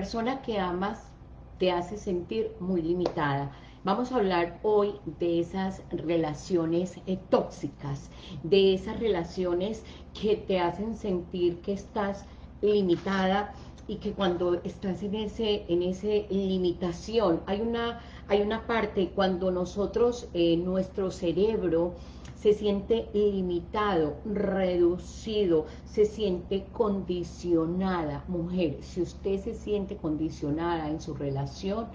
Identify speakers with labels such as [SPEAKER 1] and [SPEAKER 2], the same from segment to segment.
[SPEAKER 1] persona que amas te hace sentir muy limitada. Vamos a hablar hoy de esas relaciones eh, tóxicas, de esas relaciones que te hacen sentir que estás limitada y que cuando estás en ese en limitación, hay una, hay una parte cuando nosotros, eh, nuestro cerebro se siente limitado, reducido, se siente condicionada. Mujer, si usted se siente condicionada en su relación,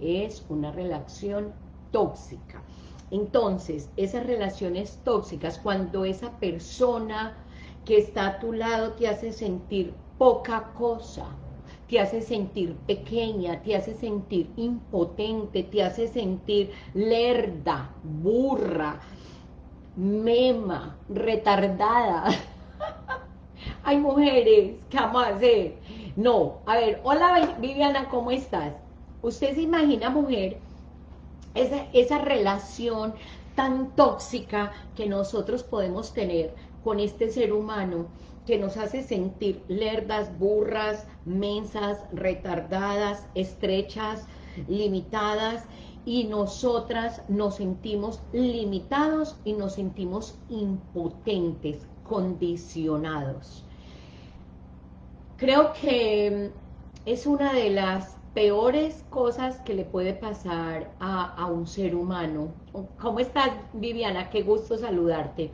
[SPEAKER 1] es una relación tóxica. Entonces, esas relaciones tóxicas, cuando esa persona que está a tu lado te hace sentir poca cosa, te hace sentir pequeña, te hace sentir impotente, te hace sentir lerda, burra, mema, retardada. Hay mujeres, ¿qué vamos a hacer? No, a ver, hola Viviana, ¿cómo estás? Usted se imagina, mujer, esa, esa relación tan tóxica que nosotros podemos tener con este ser humano que nos hace sentir lerdas, burras, mensas, retardadas, estrechas, limitadas, y nosotras nos sentimos limitados y nos sentimos impotentes, condicionados. Creo que es una de las peores cosas que le puede pasar a, un ser humano. ¿Cómo estás, Viviana? Qué gusto saludarte.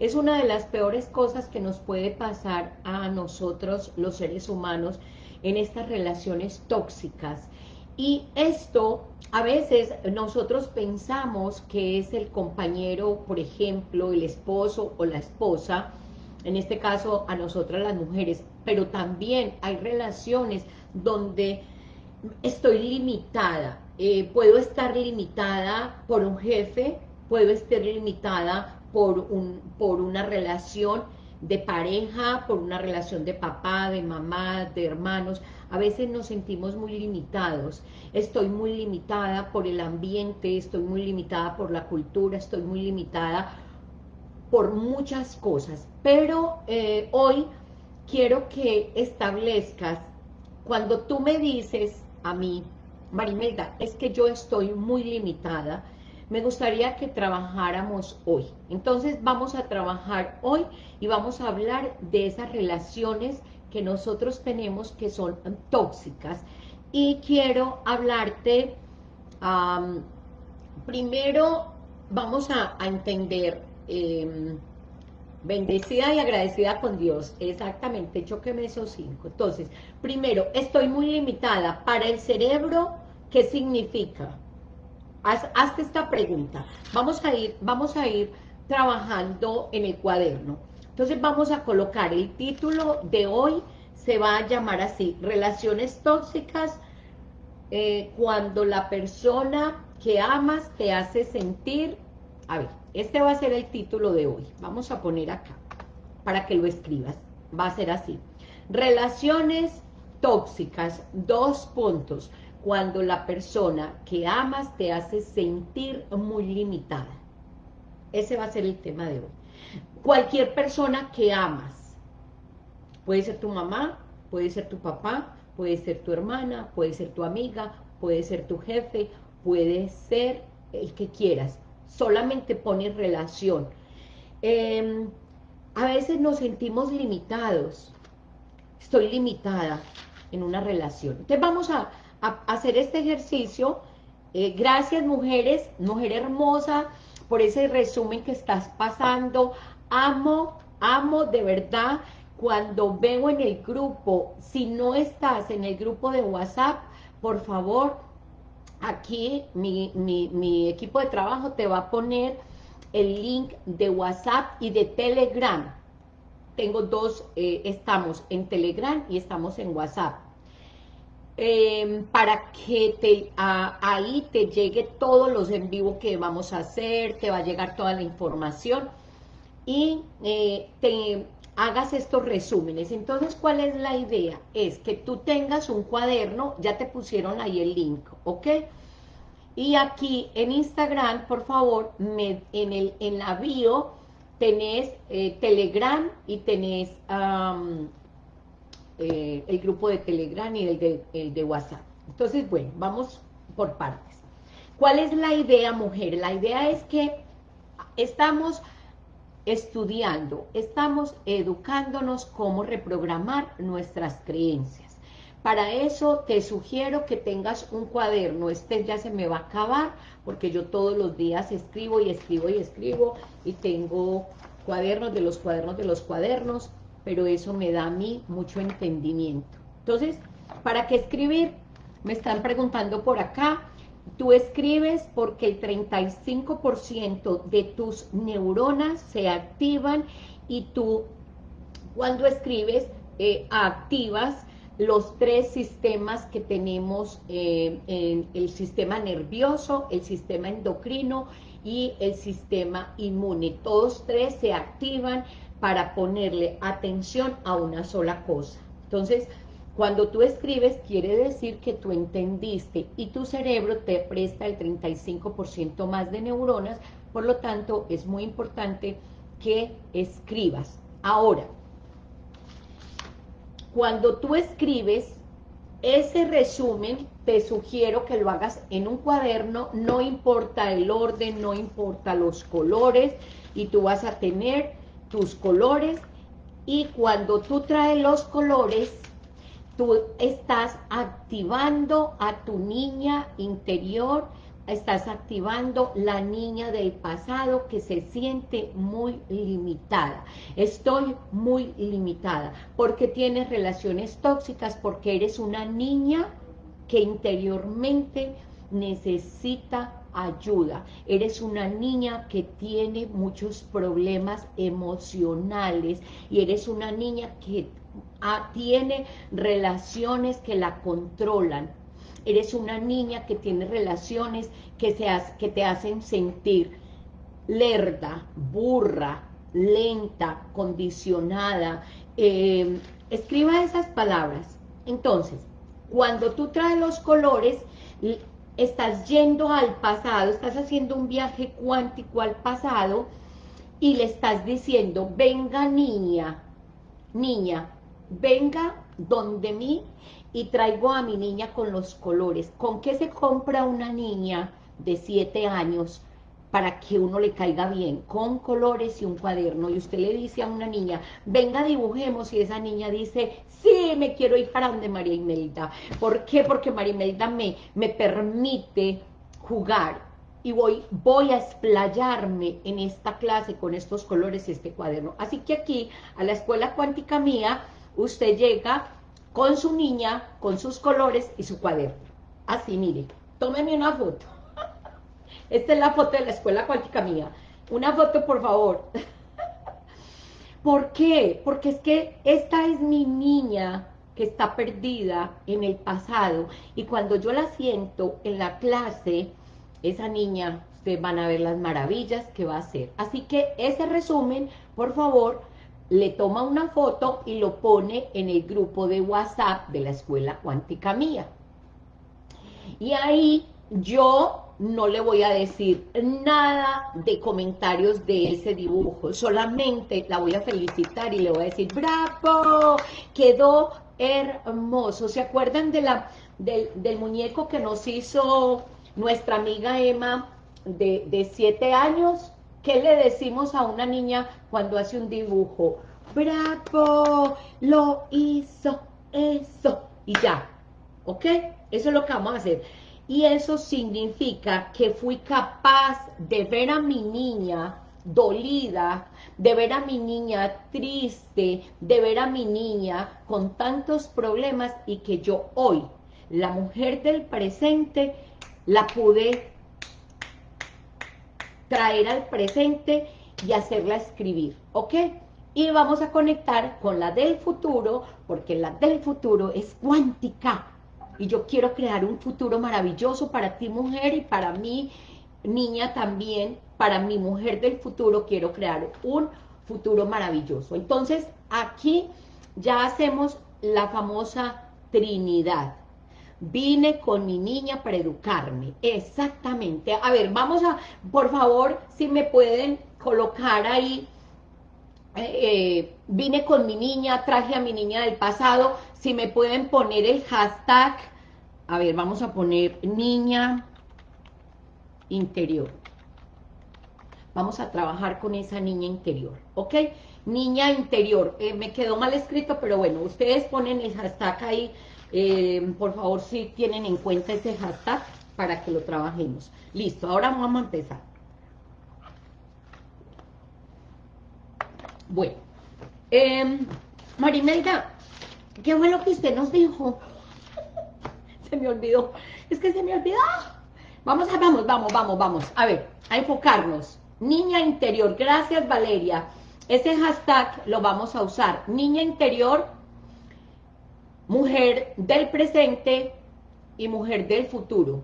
[SPEAKER 1] Es una de las peores cosas que nos puede pasar a nosotros, los seres humanos, en estas relaciones tóxicas. Y esto, a veces nosotros pensamos que es el compañero, por ejemplo, el esposo o la esposa, en este caso a nosotras las mujeres, pero también hay relaciones donde estoy limitada, eh, puedo estar limitada por un jefe, puedo estar limitada por, un, por una relación de pareja, por una relación de papá, de mamá, de hermanos, a veces nos sentimos muy limitados, estoy muy limitada por el ambiente, estoy muy limitada por la cultura, estoy muy limitada por muchas cosas, pero eh, hoy quiero que establezcas, cuando tú me dices, a mí, Marimelda, es que yo estoy muy limitada, me gustaría que trabajáramos hoy. Entonces vamos a trabajar hoy y vamos a hablar de esas relaciones que nosotros tenemos que son tóxicas. Y quiero hablarte, primero vamos a, entender, em, bendecida y agradecida con Dios, exactamente, choqueme esos cinco. Entonces, primero, estoy muy limitada. Para el cerebro, ¿qué significa? Hazte esta pregunta. Vamos a ir, vamos a ir trabajando en el cuaderno. Entonces vamos a colocar el título de hoy, se va a llamar así, Relaciones tóxicas, eh, cuando la persona que amas te hace sentir, a ver, este va a ser el título de hoy, vamos a poner acá, para que lo escribas, va a ser así, Relaciones tóxicas, dos puntos, cuando la persona que amas te hace sentir muy limitada. Ese va a ser el tema de hoy. Cualquier persona que amas, puede ser tu mamá, puede ser tu papá, puede ser tu hermana, puede ser tu amiga, puede ser tu jefe, puede ser el que quieras. Solamente pones relación. Em, a veces nos sentimos limitados. Estoy limitada en una relación. Entonces vamos a, hacer este ejercicio. Eh, gracias, mujeres, mujer hermosa, por ese resumen que estás pasando. Amo, amo de verdad cuando veo en el grupo, si no estás en el grupo de WhatsApp, por favor, aquí mi, mi equipo de trabajo te va a poner el link de WhatsApp y de Telegram. Tengo dos, eh, estamos en Telegram y estamos en WhatsApp. Em, para que te, ahí te llegue todos los en vivo que vamos a hacer, te va a llegar toda la información y eh, te hagas estos resúmenes. Entonces, ¿cuál es la idea? Es que tú tengas un cuaderno, ya te pusieron ahí el link, ¿ok? Y aquí en Instagram, por favor, en, el, en la bio tenés eh, Telegram y tenés eh, el grupo de Telegram y el de, el de WhatsApp. Entonces, bueno, vamos por partes. ¿Cuál es la idea, mujer? La idea es que estamos estudiando, estamos educándonos cómo reprogramar nuestras creencias. Para eso te sugiero que tengas un cuaderno, este ya se me va a acabar, porque yo todos los días escribo y escribo y escribo, y tengo cuadernos de los cuadernos de los cuadernos, pero eso me da a mí mucho entendimiento. Entonces, ¿para qué escribir? Me están preguntando por acá, Tú escribes porque el 35% de tus neuronas se activan y tú cuando escribes eh, activas los tres sistemas que tenemos eh, en el sistema nervioso, el sistema endocrino y el sistema inmune. Todos tres se activan para ponerle atención a una sola cosa. Entonces, cuando tú escribes, quiere decir que tú entendiste y tu cerebro te presta el 35% más de neuronas, por lo tanto, es muy importante que escribas. Ahora, cuando tú escribes, ese resumen te sugiero que lo hagas en un cuaderno, no importa el orden, no importa los colores, y tú vas a tener tus colores, y cuando tú traes los colores, tú estás activando a tu niña interior, estás activando la niña del pasado que se siente muy limitada. Estoy muy limitada porque tienes relaciones tóxicas, porque eres una niña que interiormente necesita ayuda. Eres una niña que tiene muchos problemas emocionales y eres una niña que tiene relaciones que la controlan. Eres una niña que tiene relaciones que, que te hacen sentir lerda, burra, lenta, condicionada. Em, escriba esas palabras. Entonces, cuando tú traes los colores, estás yendo al pasado, estás haciendo un viaje cuántico al pasado y le estás diciendo, venga niña, niña, venga donde mí y traigo a mi niña con los colores. ¿Con qué se compra una niña de siete años para que uno le caiga bien? Con colores y un cuaderno. Y usted le dice a una niña, venga dibujemos, y esa niña dice, sí, me quiero ir para donde María Imelda. ¿Por qué? Porque María Imelda me, me permite jugar y voy, voy a explayarme en esta clase con estos colores y este cuaderno. Así que aquí, a la escuela cuántica mía, usted llega con su niña, con sus colores y su cuaderno. Así, mire, tómeme una foto. Esta es la foto de la escuela cuántica mía. Una foto, por favor. ¿Por qué? Porque es que esta es mi niña que está perdida en el pasado y cuando yo la siento en la clase, esa niña, ustedes van a ver las maravillas que va a hacer. Así que ese resumen, por favor, le toma una foto y lo pone en el grupo de WhatsApp de la Escuela Cuántica Mía. Y ahí yo no le voy a decir nada de comentarios de ese dibujo, solamente la voy a felicitar y le voy a decir, ¡bravo! Quedó hermoso. ¿Se acuerdan de la, del, muñeco que nos hizo nuestra amiga Emma de, de siete años? ¿Qué le decimos a una niña cuando hace un dibujo? ¡Bravo! Lo hizo, eso. Y ya, ¿ok? Eso es lo que vamos a hacer. Y eso significa que fui capaz de ver a mi niña dolida, de ver a mi niña triste, de ver a mi niña con tantos problemas y que yo hoy, la mujer del presente, la pude traer al presente y hacerla escribir, ¿ok? Y vamos a conectar con la del futuro, porque la del futuro es cuántica. Y yo quiero crear un futuro maravilloso para ti, mujer, y para mí, niña también, para mi mujer del futuro, quiero crear un futuro maravilloso. Entonces, aquí ya hacemos la famosa Trinidad. Vine con mi niña para educarme. Exactamente. A ver, vamos a, por favor, si me pueden colocar ahí eh, vine con mi niña, traje a mi niña del pasado, si me pueden poner el hashtag, a ver, vamos a poner niña interior. Vamos a trabajar con esa niña interior, ¿ok? Niña interior, eh, me quedó mal escrito, pero bueno, ustedes ponen el hashtag ahí, eh, por favor, si tienen en cuenta ese hashtag para que lo trabajemos. Listo, ahora vamos a empezar. Bueno, eh, Marimelda, ¿qué fue lo que usted nos dijo? se me olvidó, es que se me olvidó. Vamos, vamos, vamos, vamos, vamos. A ver, a enfocarnos. Niña interior, gracias Valeria. Ese hashtag lo vamos a usar. Niña interior, mujer del presente y mujer del futuro.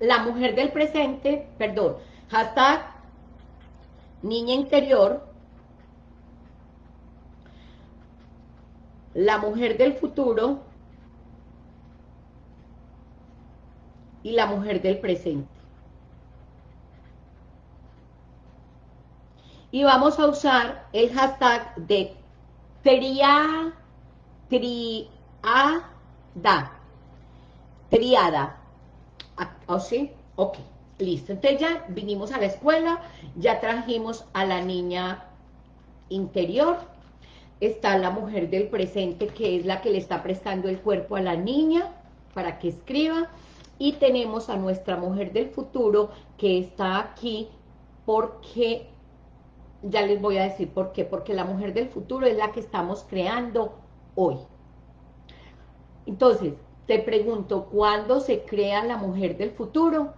[SPEAKER 1] La mujer del presente, perdón, hashtag niña interior, la mujer del futuro y la mujer del presente. Y vamos a usar el hashtag de tria, triada, triada. ¿O ¿Oh, sí? Ok, listo. Entonces ya vinimos a la escuela, ya trajimos a la niña interior, está la mujer del presente, que es la que le está prestando el cuerpo a la niña, para que escriba, y tenemos a nuestra mujer del futuro, que está aquí, porque, ya les voy a decir por qué, porque la mujer del futuro es la que estamos creando hoy. Entonces, te pregunto, ¿cuándo se crea la mujer del futuro?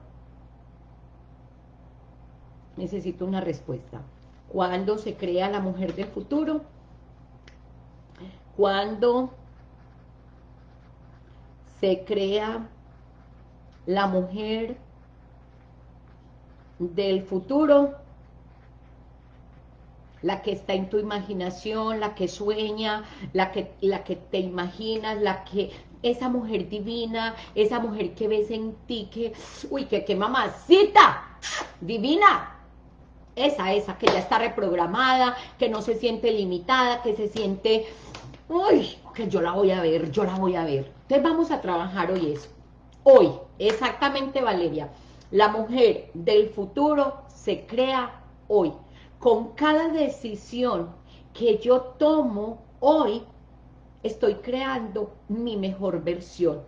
[SPEAKER 1] Necesito una respuesta. ¿Cuándo se crea la mujer del futuro? Cuando se crea la mujer del futuro, la que está en tu imaginación, la que sueña, la que, la que te imaginas, la que, esa mujer divina, esa mujer que ves en ti, que, uy, que, que mamacita, divina, esa, esa, que ya está reprogramada, que no se siente limitada, que se siente uy, que yo la voy a ver, yo la voy a ver. Entonces vamos a trabajar hoy eso. Hoy, exactamente Valeria, la mujer del futuro se crea hoy. Con cada decisión que yo tomo hoy, estoy creando mi mejor versión.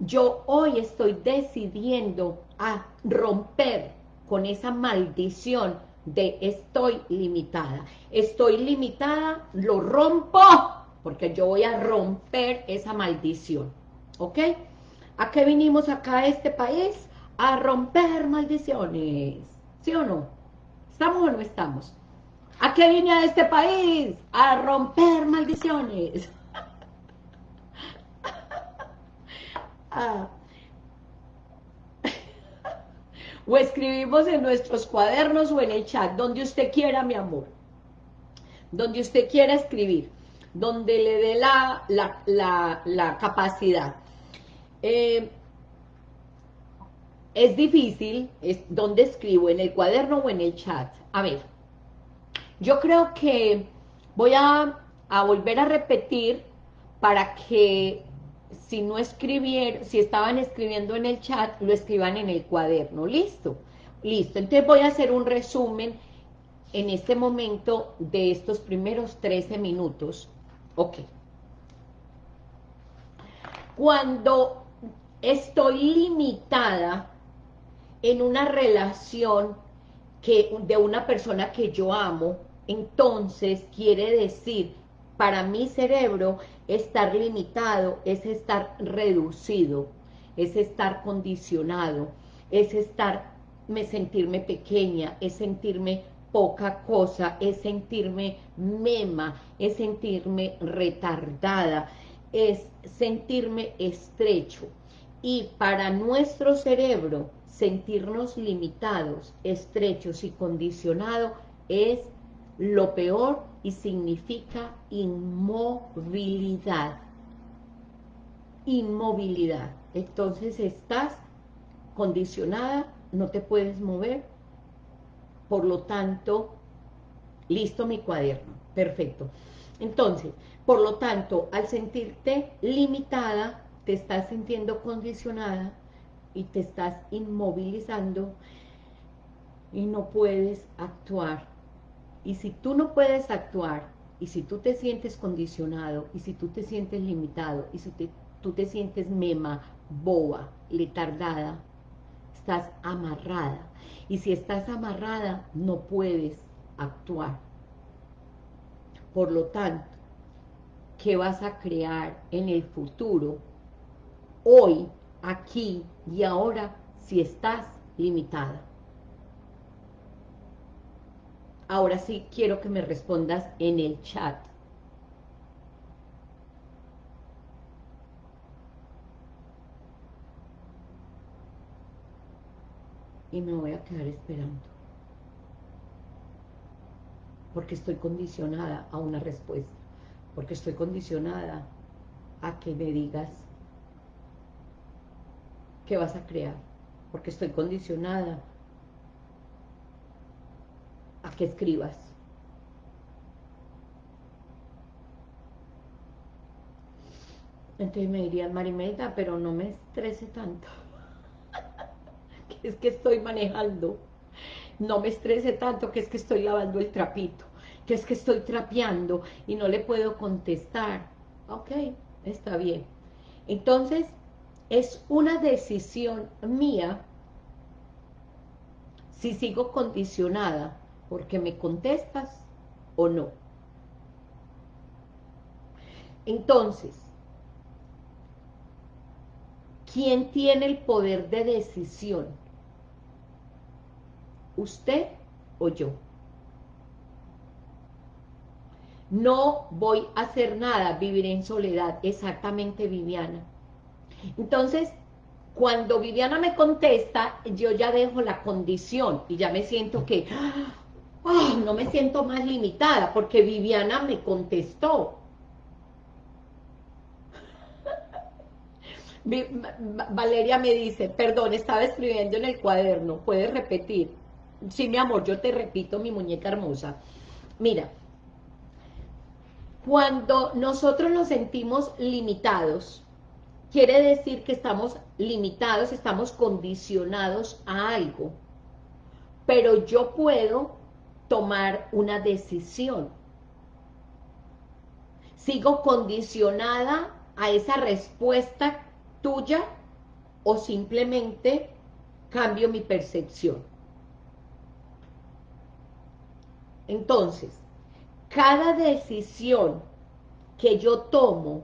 [SPEAKER 1] Yo hoy estoy decidiendo a romper con esa maldición de estoy limitada. Estoy limitada, lo rompo porque yo voy a romper esa maldición, ¿ok? ¿A qué vinimos acá a este país? A romper maldiciones, ¿sí o no? ¿Estamos o no estamos? ¿A qué vine a este país? A romper maldiciones. Ah. o escribimos en nuestros cuadernos o en el chat, donde usted quiera, mi amor. Donde usted quiera escribir donde le dé la, capacidad. Eh, es difícil, es donde escribo, en el cuaderno o en el chat. A ver, yo creo que voy a, a volver a repetir para que si no escribieron, si estaban escribiendo en el chat, lo escriban en el cuaderno, ¿listo? Listo, entonces voy a hacer un resumen en este momento de estos primeros 13 minutos Ok. Cuando estoy limitada en una relación que, de una persona que yo amo, entonces quiere decir, para mi cerebro, estar limitado es estar reducido, es estar condicionado, es estar, me sentirme pequeña, es sentirme poca cosa, es sentirme mema, es sentirme retardada, es sentirme estrecho. Y para nuestro cerebro, sentirnos limitados, estrechos y condicionados es lo peor y significa inmovilidad. Inmovilidad. Entonces estás condicionada, no te puedes mover, por lo tanto, Listo mi cuaderno, perfecto. Entonces, por lo tanto, al sentirte limitada, te estás sintiendo condicionada y te estás inmovilizando y no puedes actuar. Y si tú no puedes actuar, y si tú te sientes condicionado, y si tú te sientes limitado, y si tú te sientes mema, boba, letardada, estás amarrada. Y si estás amarrada, no puedes actuar. Por lo tanto, ¿qué vas a crear en el futuro? Hoy, aquí y ahora, si estás limitada. Ahora sí quiero que me respondas en el chat. Y me voy a quedar esperando. Porque estoy condicionada a una respuesta. Porque estoy condicionada a que me digas qué vas a crear. Porque estoy condicionada a que escribas. Entonces me dirían, Marimelda, pero no me estrese tanto. Es que estoy manejando. No me estrese tanto, que es que estoy lavando el trapito. Que es que estoy trapeando y no le puedo contestar. Ok, está bien. Entonces, es una decisión mía si sigo condicionada porque me contestas o no. Entonces, ¿quién tiene el poder de decisión? ¿Usted o yo? No voy a hacer nada, viviré en soledad, exactamente Viviana. Entonces, cuando Viviana me contesta, yo ya dejo la condición y ya me siento que, no me siento más limitada porque Viviana me contestó. Valeria me dice, perdón, estaba escribiendo en el cuaderno, ¿puedes repetir? Sí, mi amor, yo te repito, mi muñeca hermosa. Mira, cuando nosotros nos sentimos limitados, quiere decir que estamos limitados, estamos condicionados a algo. Pero yo puedo tomar una decisión. ¿Sigo condicionada a esa respuesta tuya o simplemente cambio mi percepción? Entonces, cada decisión que yo tomo,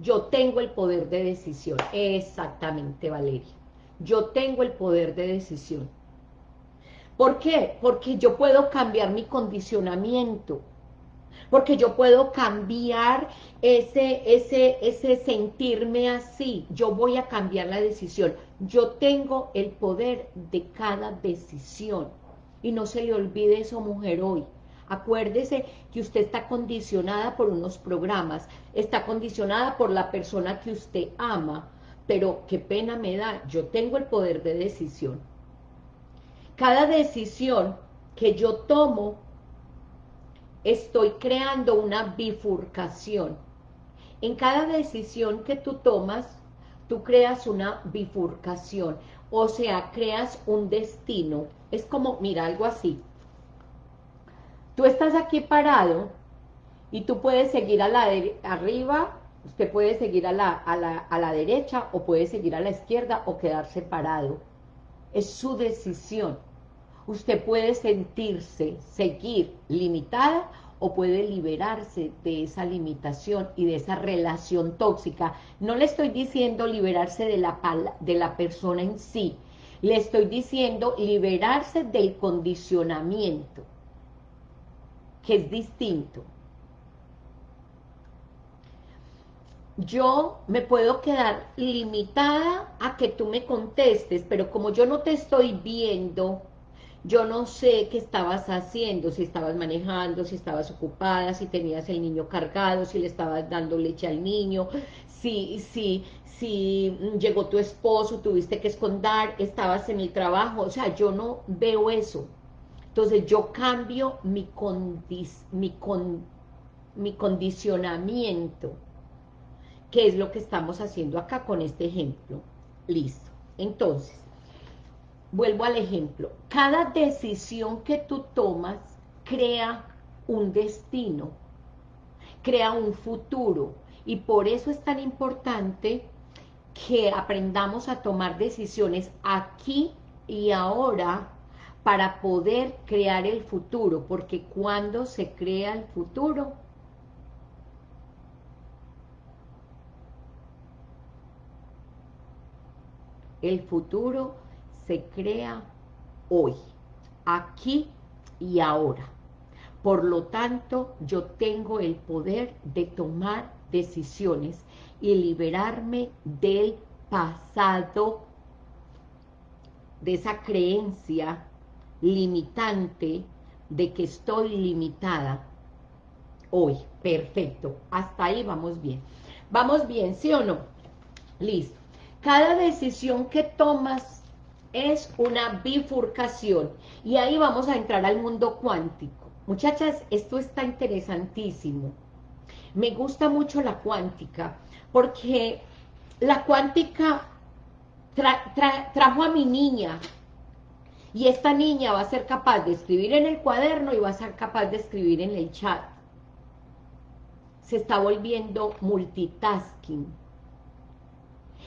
[SPEAKER 1] yo tengo el poder de decisión. Exactamente, Valeria. Yo tengo el poder de decisión. ¿Por qué? Porque yo puedo cambiar mi condicionamiento, porque yo puedo cambiar ese, ese, ese sentirme así, yo voy a cambiar la decisión, yo tengo el poder de cada decisión, y no se le olvide eso mujer hoy, acuérdese que usted está condicionada por unos programas, está condicionada por la persona que usted ama, pero qué pena me da, yo tengo el poder de decisión, cada decisión que yo tomo, estoy creando una bifurcación. En cada decisión que tú tomas, tú creas una bifurcación, o sea, creas un destino. Es como, mira, algo así. Tú estás aquí parado y tú puedes seguir a la arriba, usted puede seguir a la, a, la, a la derecha o puede seguir a la izquierda o quedarse parado. Es su decisión usted puede sentirse, seguir limitada o puede liberarse de esa limitación y de esa relación tóxica. No le estoy diciendo liberarse de la, de la persona en sí, le estoy diciendo liberarse del condicionamiento, que es distinto. Yo me puedo quedar limitada a que tú me contestes, pero como yo no te estoy viendo, yo no sé qué estabas haciendo, si estabas manejando, si estabas ocupada, si tenías el niño cargado, si le estabas dando leche al niño, si, si, si llegó tu esposo, tuviste que esconder, estabas en el trabajo, o sea, yo no veo eso. Entonces yo cambio mi, mi, mi condicionamiento, que es lo que estamos haciendo acá con este ejemplo. Listo. Entonces, vuelvo al ejemplo. Cada decisión que tú tomas crea un destino, crea un futuro. Y por eso es tan importante que aprendamos a tomar decisiones aquí y ahora para poder crear el futuro, porque cuando se crea el futuro, el futuro se crea hoy, aquí y ahora. Por lo tanto, yo tengo el poder de tomar decisiones y liberarme del pasado, de esa creencia limitante de que estoy limitada hoy. Perfecto, hasta ahí vamos bien. ¿Vamos bien, sí o no? Listo. Cada decisión que tomas es una bifurcación y ahí vamos a entrar al mundo cuántico. Muchachas, esto está interesantísimo. Me gusta mucho la cuántica porque la cuántica trajo a mi niña y esta niña va a ser capaz de escribir en el cuaderno y va a ser capaz de escribir en el chat. Se está volviendo multitasking.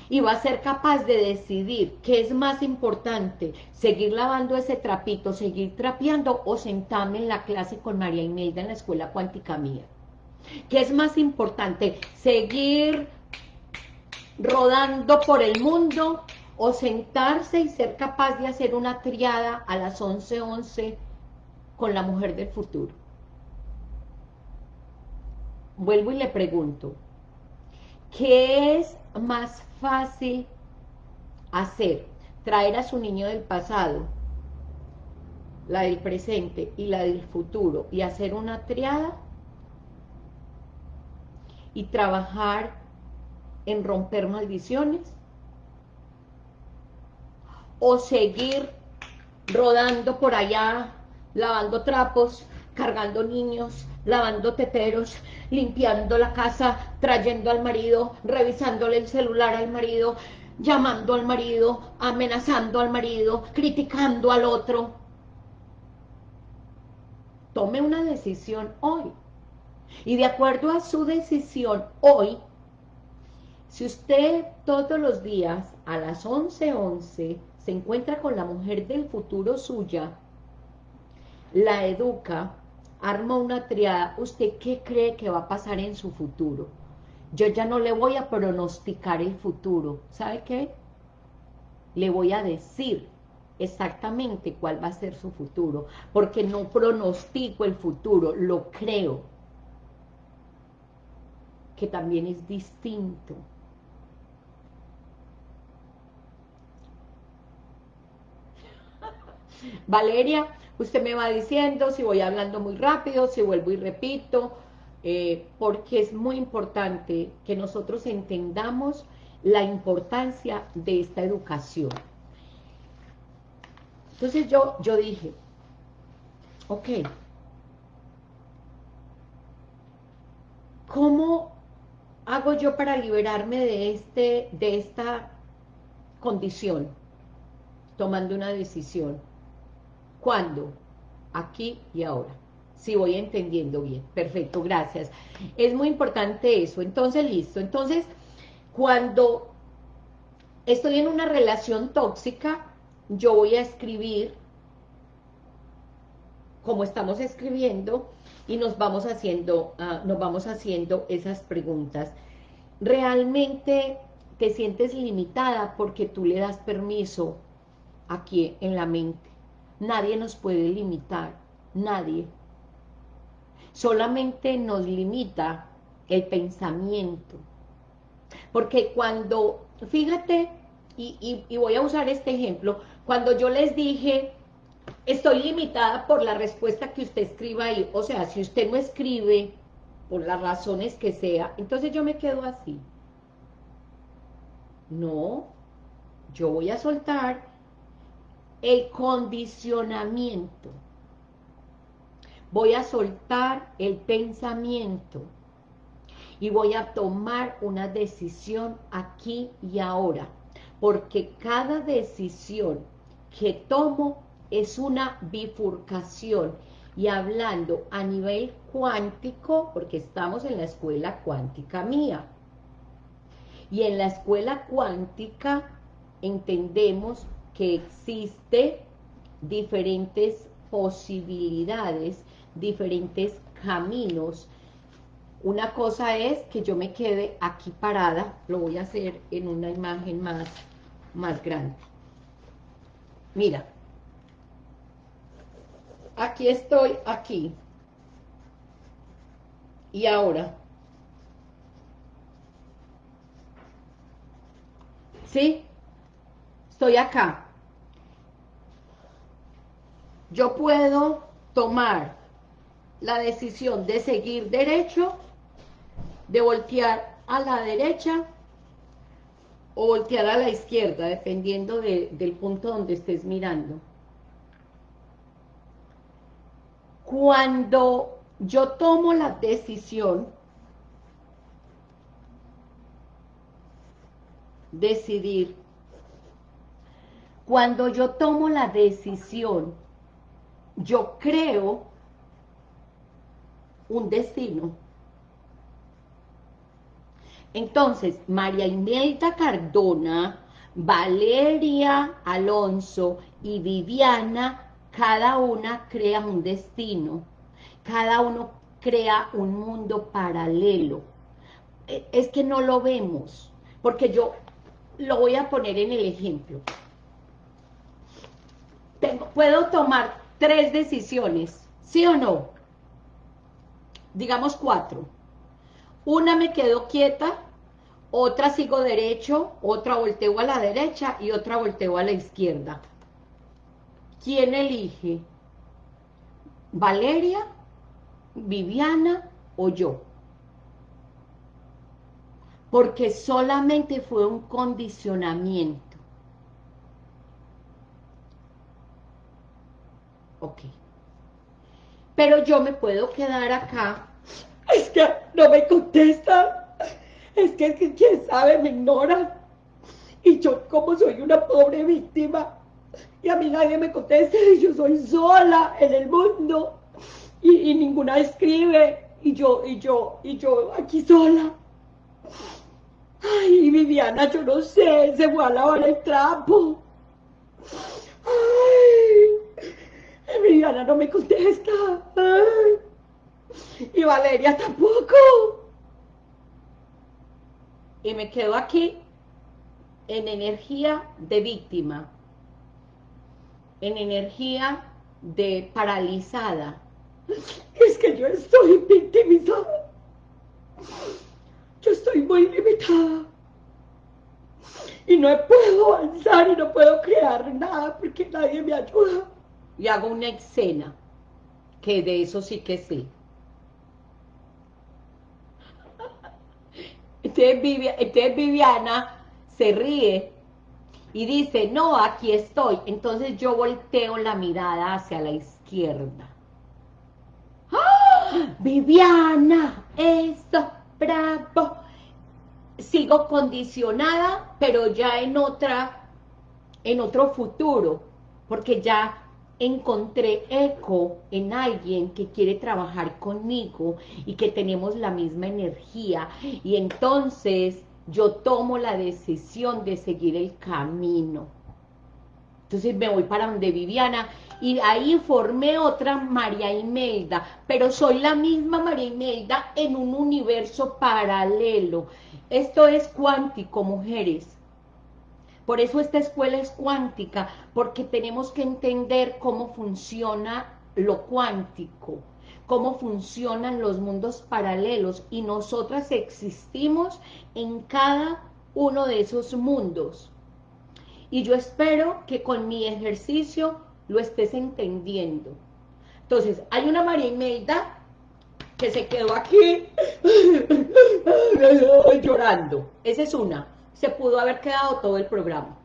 [SPEAKER 1] Y va a ser capaz de decidir qué es más importante, seguir lavando ese trapito, seguir trapeando o sentarme en la clase con María Imelda en la escuela cuántica mía. ¿Qué es más importante? Seguir rodando por el mundo o sentarse y ser capaz de hacer una triada a las 11.11 11 con la mujer del futuro. Vuelvo y le pregunto, ¿qué es más fácil hacer? Traer a su niño del pasado, la del presente y la del futuro, y hacer una triada y trabajar en romper maldiciones o seguir rodando por allá, lavando trapos, cargando niños, lavando teteros, limpiando la casa, trayendo al marido, revisándole el celular al marido, llamando al marido, amenazando al marido, criticando al otro. Tome una decisión hoy. Y de acuerdo a su decisión hoy, si usted todos los días a las 11.11 11, se encuentra con la mujer del futuro suya, la educa, arma una triada, ¿usted qué cree que va a pasar en su futuro? Yo ya no le voy a pronosticar el futuro, ¿sabe qué? Le voy a decir exactamente cuál va a ser su futuro, porque no pronostico el futuro, lo creo, que también es distinto. Valeria, usted me va diciendo si voy hablando muy rápido, si vuelvo y repito, eh, porque es muy importante que nosotros entendamos la importancia de esta educación. Entonces yo, yo dije, ok, ¿cómo hago yo para liberarme de, este, de esta condición? Tomando una decisión. ¿Cuándo? Aquí y ahora. Si voy entendiendo bien. Perfecto, gracias. Es muy importante eso. Entonces, listo. Entonces, cuando estoy en una relación tóxica, yo voy a escribir como estamos escribiendo y nos vamos haciendo, uh, nos vamos haciendo esas preguntas. ¿Realmente te sientes limitada porque tú le das permiso aquí en la mente? Nadie nos puede limitar, nadie. Solamente nos limita el pensamiento. Porque cuando, fíjate, y, y, voy a usar este ejemplo, cuando yo les dije, estoy limitada por la respuesta que usted escriba ahí, o sea, si usted no escribe, por las razones que sea, entonces yo me quedo así. No, yo voy a soltar el condicionamiento. voy a soltar el pensamiento y voy a tomar una decisión aquí y ahora, porque cada decisión que tomo es una bifurcación y hablando a nivel cuántico, porque estamos en la escuela cuántica mía, y en la escuela cuántica entendemos que existe diferentes posibilidades, diferentes caminos. Una cosa es que yo me quede aquí parada, lo voy a hacer en una imagen más, más grande. Mira, aquí estoy, aquí. Y ahora, ¿sí? Estoy acá yo puedo tomar la decisión de seguir derecho, de voltear a la derecha o voltear a la izquierda, dependiendo del punto donde estés mirando. Cuando yo tomo la decisión, decidir, cuando yo tomo la decisión yo creo un destino. Entonces, María Imelda Cardona, Valeria Alonso y Viviana, cada una crea un destino, cada uno crea un mundo paralelo. E, es que no lo vemos, porque yo lo voy a poner en el ejemplo. puedo tomar tres decisiones, ¿sí o no? Digamos cuatro. Una me quedo quieta, otra sigo derecho, otra volteo a la derecha y otra volteo a la izquierda. ¿Quién elige? ¿Valeria, Viviana o yo? Porque solamente fue un condicionamiento. Ok. Pero yo me puedo quedar acá. Es que no me contesta. Es que, quién sabe, me ignora. Y yo como soy una pobre víctima, y a mí nadie me contesta, y yo soy sola en el mundo, y, ninguna escribe, y yo, y yo, y yo aquí sola. Ay, Viviana, yo no sé, se fue a lavar el trapo. Viviana no me contesta. Y Valeria tampoco. Y me quedo aquí en energía de víctima, en energía de paralizada. Es que yo estoy victimizada. Yo estoy muy limitada. Y no puedo avanzar y no puedo crear nada porque nadie me ayuda y hago una escena, que de eso sí que sé. Entonces, Viviana se ríe y dice, no, aquí estoy. Entonces yo volteo la mirada hacia la izquierda. ¡Ah! Viviana, esto, bravo. Sigo condicionada, pero ya en otra, en otro futuro, porque ya encontré eco en alguien que quiere trabajar conmigo y que tenemos la misma energía y entonces yo tomo la decisión de seguir el camino. Entonces me voy para donde Viviana y ahí formé otra María Imelda, pero soy la misma María Imelda en un universo paralelo. Esto es cuántico, mujeres. Por eso esta escuela es cuántica, porque tenemos que entender cómo funciona lo cuántico, cómo funcionan los mundos paralelos, y nosotras existimos en cada uno de esos mundos. Y yo espero que con mi ejercicio lo estés entendiendo. Entonces, hay una María Imelda que se quedó aquí llorando. Esa es una se pudo haber quedado todo el programa.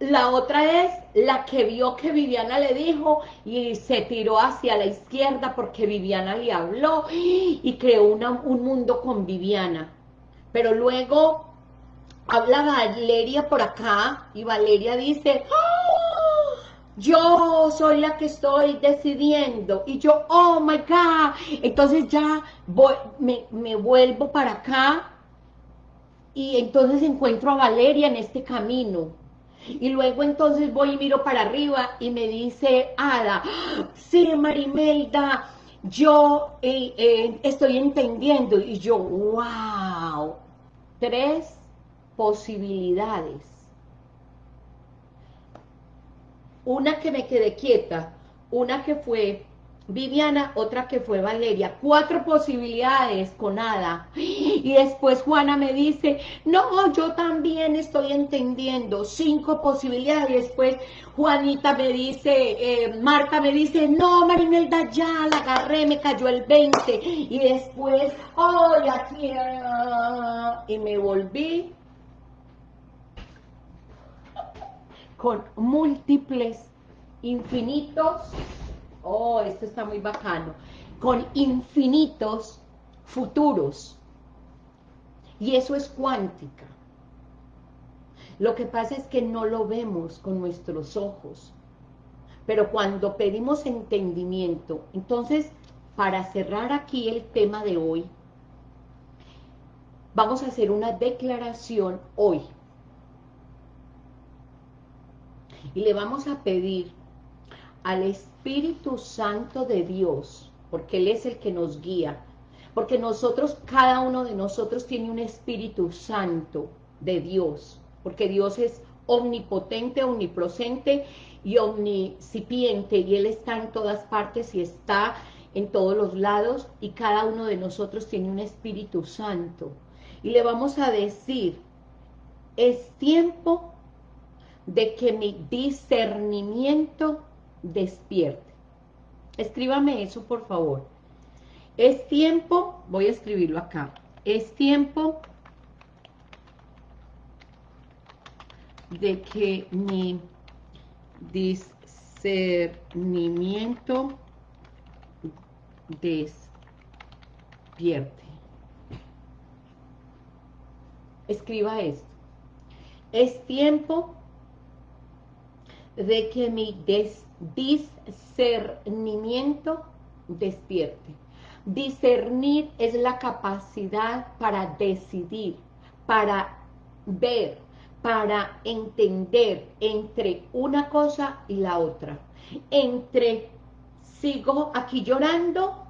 [SPEAKER 1] La otra es la que vio que Viviana le dijo y se tiró hacia la izquierda porque Viviana le habló y creó un mundo con Viviana. Pero luego habla Valeria por acá y Valeria dice, ¡Ah! yo soy la que estoy decidiendo y yo, oh my God, entonces ya voy, me, me vuelvo para acá y entonces encuentro a Valeria en este camino y luego entonces voy y miro para arriba y me dice Ada, sí Marimelda, yo eh, eh, estoy entendiendo. Y yo, wow, tres posibilidades. Una que me quedé quieta, una que fue Viviana, otra que fue Valeria, cuatro posibilidades con Ada, y después Juana me dice, no, yo también estoy entendiendo, cinco posibilidades, y después Juanita me dice, eh, Marta me dice, no, Marimelda, ya la agarré, me cayó el 20, y después, aquí, ah", y me volví con múltiples, infinitos, oh, esto está muy bacano, con infinitos futuros. Y eso es cuántica. Lo que pasa es que no lo vemos con nuestros ojos. Pero cuando pedimos entendimiento, entonces, para cerrar aquí el tema de hoy, vamos a hacer una declaración hoy. Y le vamos a pedir al Espíritu Santo de Dios, porque Él es el que nos guía, porque nosotros, cada uno de nosotros tiene un Espíritu Santo de Dios, porque Dios es omnipotente, omnipresente y omnicipiente, y Él está en todas partes y está en todos los lados, y cada uno de nosotros tiene un Espíritu Santo. Y le vamos a decir, es tiempo de que mi discernimiento despierte. Escríbame eso, por favor. Es tiempo, voy a escribirlo acá, es tiempo de que mi discernimiento despierte. Escriba esto. Es tiempo de que mi des discernimiento despierte. Discernir es la capacidad para decidir, para ver, para entender entre una cosa y la otra. Entre, sigo aquí llorando,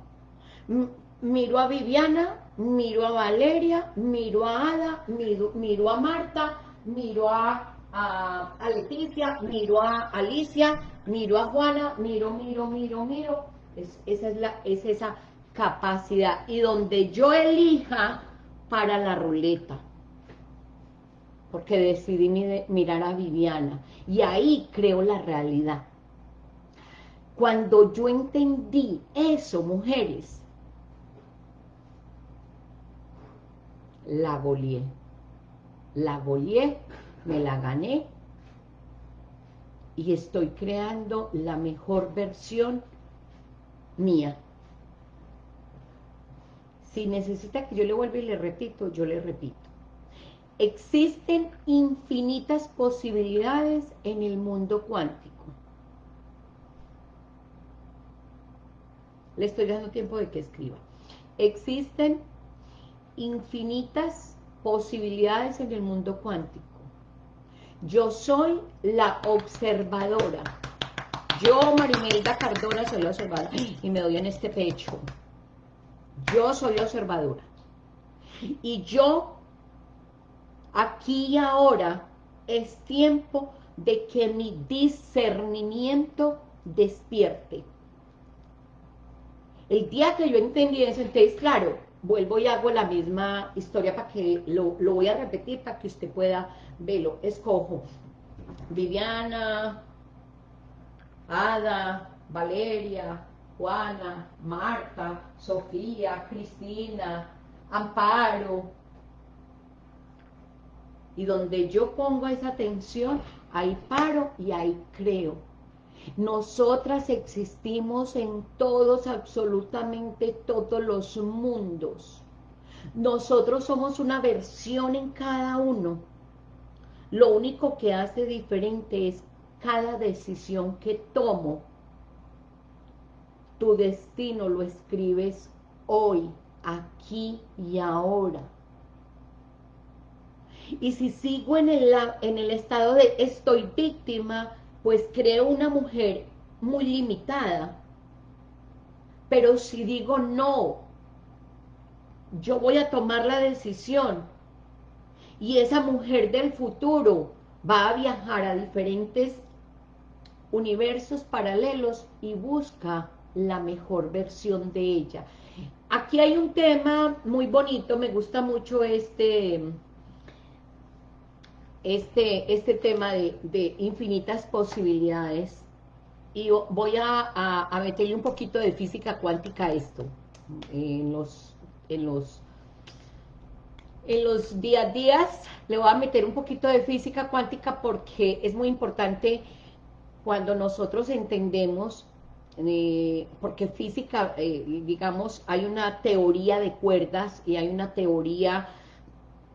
[SPEAKER 1] miro a Viviana, miro a Valeria, miro a Ada, miro, a Marta, miro a, a Leticia, miro a Alicia, miro a Juana, miro, miro, miro, miro, es, esa es, la, es esa capacidad, y donde yo elija para la ruleta, porque decidí mirar a Viviana, y ahí creo la realidad. Cuando yo entendí eso, mujeres, la goleé, la goleé, me la gané, y estoy creando la mejor versión mía. Si necesita que yo le vuelva y le repito, yo le repito. Existen infinitas posibilidades en el mundo cuántico. Le estoy dando tiempo de que escriba. Existen infinitas posibilidades en el mundo cuántico. Yo soy la observadora. Yo, Marimelda Cardona, soy la observadora. Y me doy en este pecho. Yo soy la observadora. Y yo, aquí y ahora, es tiempo de que mi discernimiento despierte. El día que yo entendí eso, entonces, claro, vuelvo y hago la misma historia para que lo, voy a repetir para que usted pueda verlo. Escojo Viviana, Ada, Valeria, Juana, Marta, Sofía, Cristina, Amparo, Y donde yo pongo esa atención, ahí paro y ahí creo. Nosotras existimos en todos, absolutamente todos los mundos. Nosotros somos una versión en cada uno. Lo único que hace diferente es cada decisión que tomo. Tu destino lo escribes hoy, aquí y ahora. Y si sigo en el, en el estado de estoy víctima, pues creo una mujer muy limitada. Pero si digo no, yo voy a tomar la decisión y esa mujer del futuro va a viajar a diferentes universos paralelos y busca la mejor versión de ella. Aquí hay un tema muy bonito, me gusta mucho este, este, este tema de, infinitas posibilidades. Y voy a, a, meterle un poquito de física cuántica a esto en los, en los en los días días. Le voy a meter un poquito de física cuántica porque es muy importante cuando nosotros entendemos eh, porque física, eh, digamos, hay una teoría de cuerdas y hay una teoría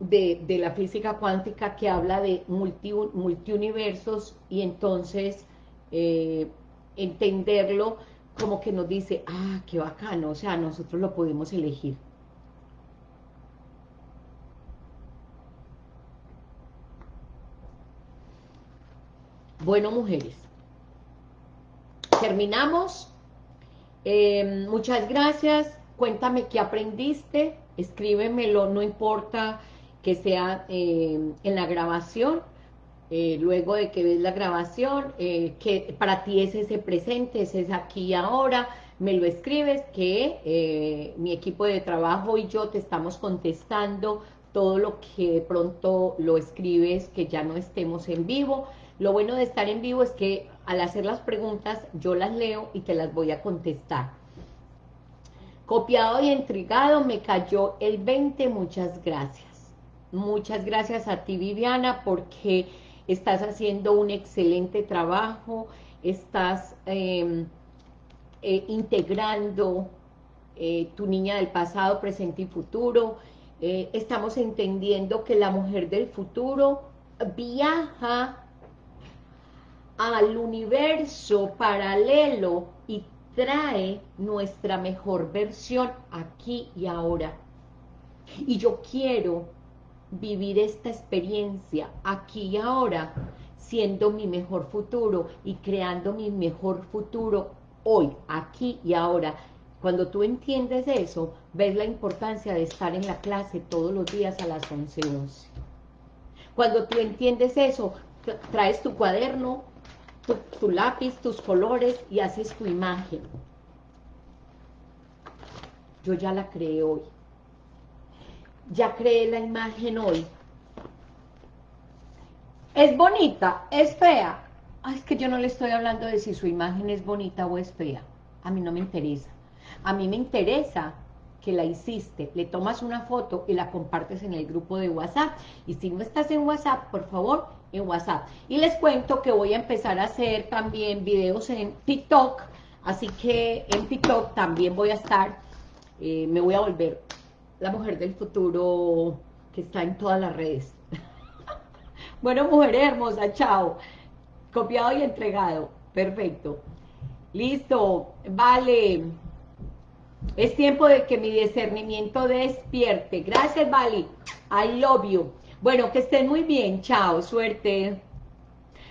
[SPEAKER 1] de, la física cuántica que habla de multi, multiuniversos y entonces eh, entenderlo como que nos dice, ah, qué bacano, o sea, nosotros lo podemos elegir. Bueno, mujeres, terminamos. Eh, muchas gracias. Cuéntame qué aprendiste. Escríbemelo, no importa que sea eh, en la grabación. Eh, luego de que ves la grabación, que para ti es ese presente, ese es aquí y ahora, me lo escribes, que mi equipo de trabajo y yo te estamos contestando todo lo que pronto lo escribes, que ya no estemos en vivo. Lo bueno de estar en vivo es que al hacer las preguntas yo las leo y te las voy a contestar. Copiado y entregado, me cayó el 20, muchas gracias. Muchas gracias a ti Viviana porque estás haciendo un excelente trabajo, estás em, eh, integrando eh, tu niña del pasado, presente y futuro, eh, estamos entendiendo que la mujer del futuro viaja al universo paralelo y trae nuestra mejor versión aquí y ahora. Y yo quiero vivir esta experiencia aquí y ahora, siendo mi mejor futuro y creando mi mejor futuro hoy, aquí y ahora. Cuando tú entiendes eso, ves la importancia de estar en la clase todos los días a las 11.11. Cuando tú entiendes eso, traes tu cuaderno, tu, lápiz, tus colores y haces tu imagen. Yo ya la creé hoy. Ya creé la imagen hoy. ¿Es bonita? ¿Es fea? es que yo no le estoy hablando de si su imagen es bonita o es fea. A mí no me interesa. A mí me interesa que la hiciste, le tomas una foto y la compartes en el grupo de WhatsApp. Y si no estás en WhatsApp, por favor, en WhatsApp. Y les cuento que voy a empezar a hacer también videos en TikTok, así que en TikTok también voy a estar, eh, me voy a volver la mujer del futuro que está en todas las redes. bueno, mujer hermosa, chao. Copiado y entregado. Perfecto. Listo, vale. Es tiempo de que mi discernimiento despierte. Gracias, Vali. I love you. Bueno, que estén muy bien. Chao, suerte.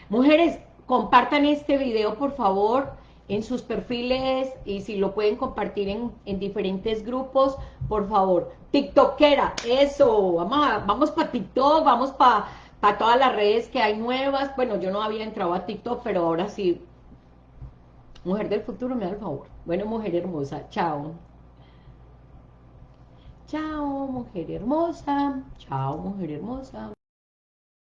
[SPEAKER 1] Mujeres, compartan este video, por favor, en sus perfiles y si lo pueden compartir en, diferentes grupos, por favor. TikTokera, eso. Vamos, vamos para TikTok, vamos para para todas las redes que hay nuevas. Bueno, yo no había entrado a TikTok, pero ahora sí. Mujer del futuro, me da el favor. Bueno, mujer hermosa, chao. Chao, mujer hermosa. Chao, mujer hermosa.